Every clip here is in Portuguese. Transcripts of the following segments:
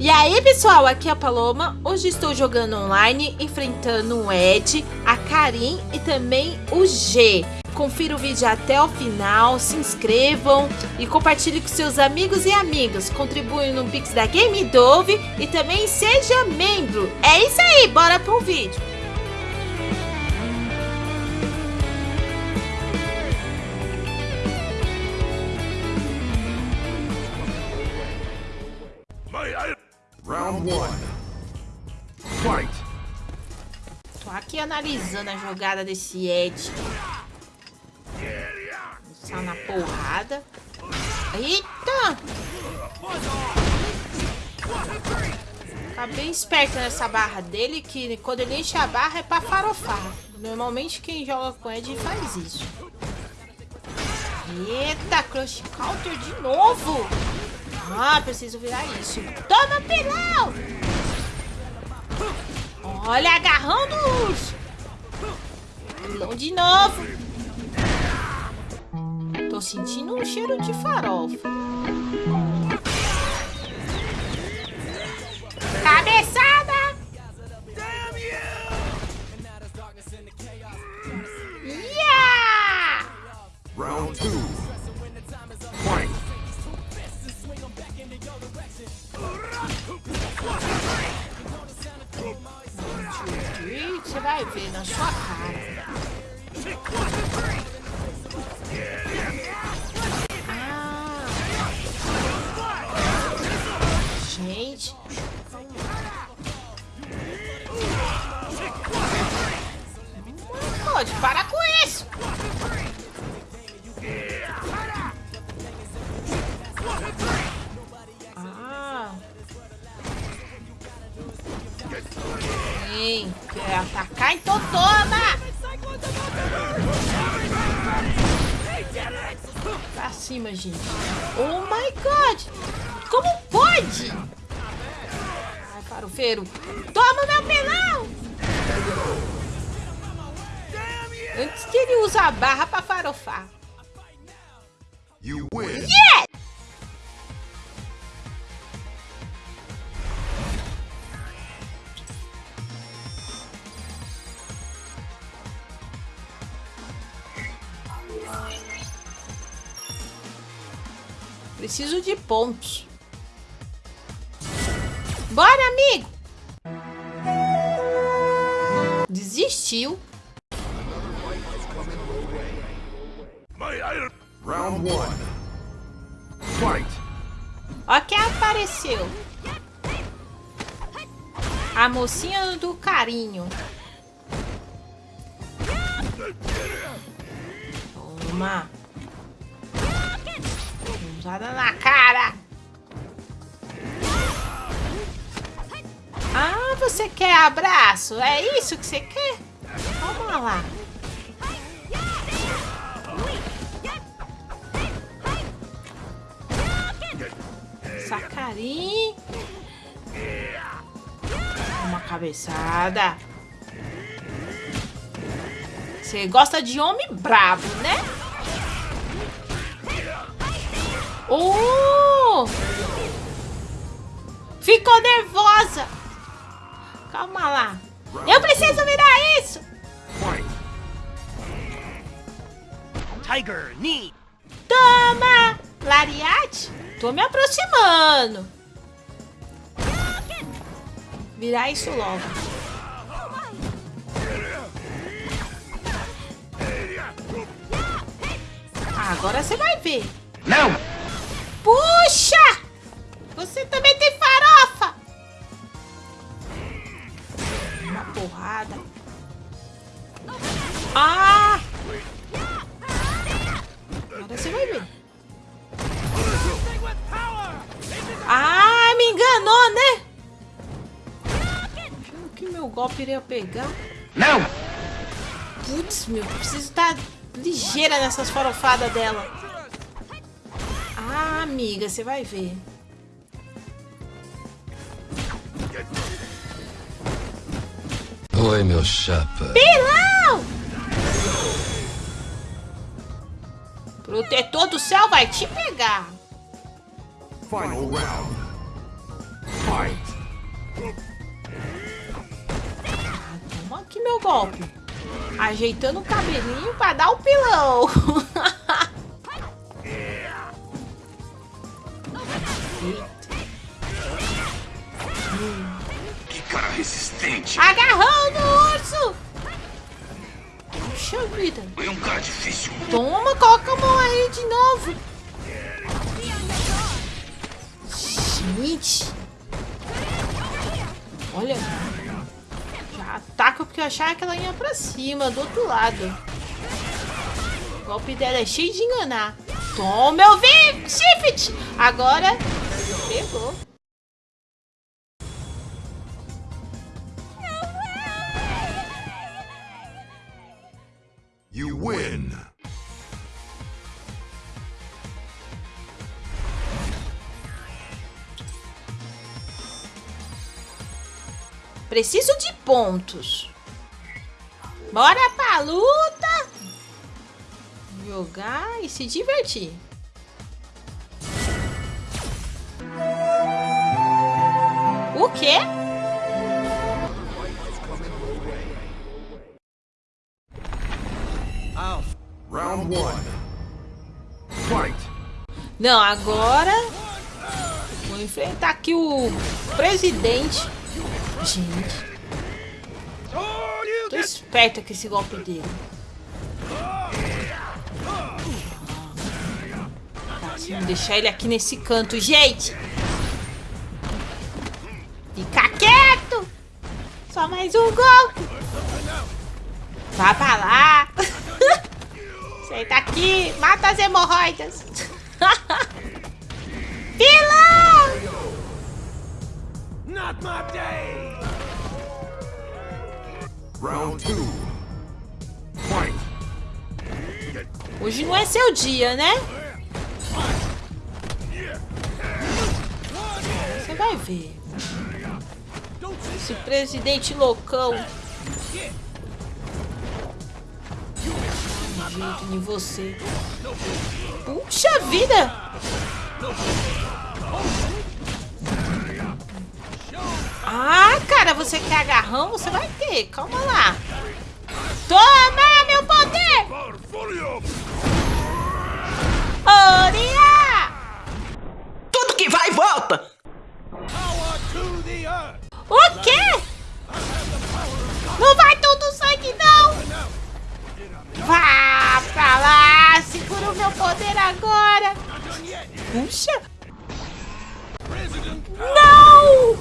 E aí pessoal, aqui é a Paloma, hoje estou jogando online, enfrentando o Ed, a Karim e também o G. Confira o vídeo até o final, se inscrevam e compartilhe com seus amigos e amigas. Contribui no Pix da Game Dove e também seja membro. É isso aí, bora pro vídeo. Analisando a jogada desse Ed. Só na porrada. Eita! Tá bem esperto nessa barra dele, que quando ele enche a barra é pra farofar. Normalmente quem joga com Ed faz isso. Eita, Crush Counter de novo! Ah, preciso virar isso. Toma, pilão! Olha, agarrando-os! Pilão de novo. Tô sentindo um cheiro de farofa. Cabeçada! Yeah! Round two. Ih, Você vai ver na sua Gente. Pode, para com isso. Ah. Sim, quer atacar, então toma! Pra cima, gente. Oh my god! Como pode? Farofeiro. Toma meu pelão! Antes que ele use a barra pra farofar. You win. Yeah! Preciso de pontos. Bora, amigo! Desistiu. Round one. Fight. Ó quem apareceu. A mocinha do carinho. Toma. Usada na cara. Ah, você quer abraço? É isso que você quer? Vamos lá. Sacarim. Uma cabeçada. Você gosta de homem brabo, né? Oh! Ficou nervosa. Calma lá. Eu preciso virar isso. Tiger knee. Toma! Lariate? Tô me aproximando. Virar isso logo. Ah, agora você vai ver. Não. Puxa! Agora você vai ver. Ah, me enganou, né? Achando que meu golpe iria pegar. Não. Putz, meu, preciso estar ligeira nessas farofadas dela. Ah, amiga, você vai ver. Oi, meu chapa. Pilão! O detor do céu vai te pegar. Final round. Fight. Toma aqui meu golpe. Ajeitando o cabelinho pra dar o um pilão. Que cara resistente. Agarrando o urso. Puxa vida. Foi um cara difícil. Toma, coloca a mão aí de novo. Gente. Olha. Já ataca porque eu achava que ela ia pra cima, do outro lado. O golpe dela é cheio de enganar. Toma, eu vi! Shift! Agora, pegou. You win. Preciso de pontos. Bora pra luta. Jogar e se divertir. O quê? Não, agora vou enfrentar aqui o presidente. Gente, tô esperta com esse golpe dele. Tá, vamos deixar ele aqui nesse canto, gente. Fica quieto. Só mais um golpe. Vá pra lá. Senta aqui, mata as hemorroidas. Vilão! Not my day! Round two. Fight. Hoje não é seu dia, né? Você vai ver. Esse presidente loucão. Um jeito em você. Puxa vida! Ah, cara, você quer agarrão? Você vai ter. Calma lá. Toma, meu poder! Oria! Tudo que vai volta. O quê? Poder agora! Puxa! Não!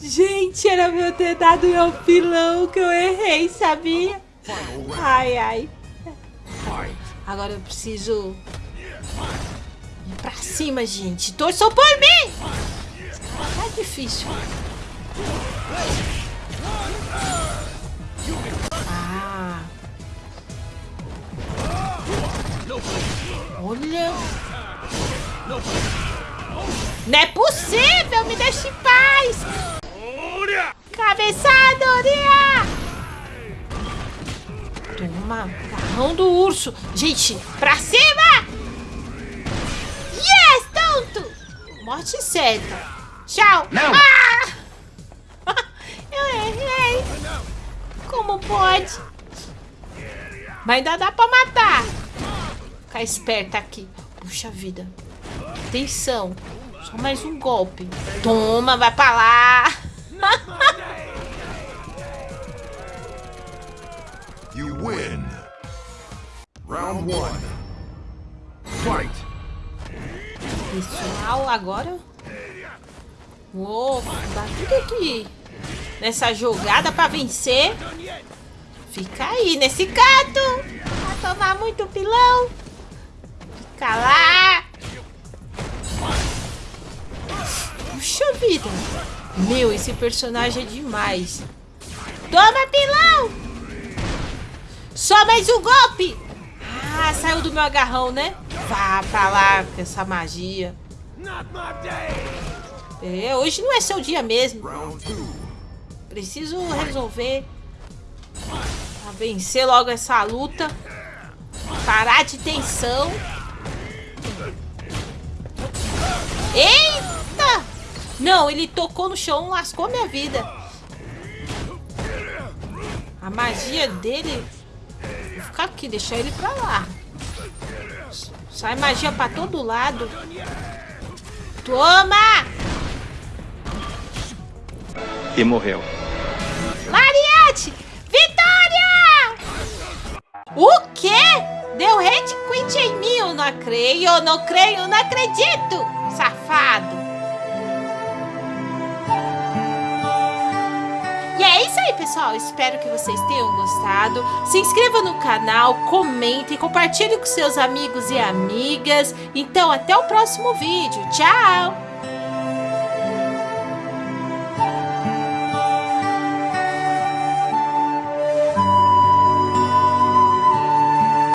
Gente, era meu ter dado meu pilão que eu errei, sabia? Ai, ai. Agora eu preciso ir pra cima, gente. Torçam por mim! Tá difícil. Ah. Olha. Não é possível! Me deixe em paz! Cabeçadoria! Toma, carrão do urso. Gente, pra cima! Yes, tonto! Morte certa. Tchau. Não. Ah! Eu errei. Como pode? Mas ainda dá pra matar. Ficar esperta aqui. Puxa vida. Atenção. Só mais um golpe. Toma, vai pra lá. You win. Round one. Fight. Pessoal, agora vou dar tudo aqui nessa jogada pra vencer. Fica aí nesse canto. Vai tomar muito pilão. Lá. Puxa vida. Meu, esse personagem é demais. Toma pilão. Só mais um golpe. Ah, saiu do meu agarrão, né? Vá pra lá com essa magia. É, hoje não é seu dia mesmo. Preciso resolver. Pra vencer logo essa luta. Parar de tensão. Eita! Não, ele tocou no chão, lascou minha vida. A magia dele... Vou ficar aqui, deixar ele pra lá. Sai magia pra todo lado. Toma! E morreu. Lariete! Vitória! O quê? Deu red quit em mim, eu não creio, eu não creio, eu não acredito! Safado! E é isso aí, pessoal. Espero que vocês tenham gostado. Se inscreva no canal, comentem, compartilhe com seus amigos e amigas. Então, até o próximo vídeo. Tchau!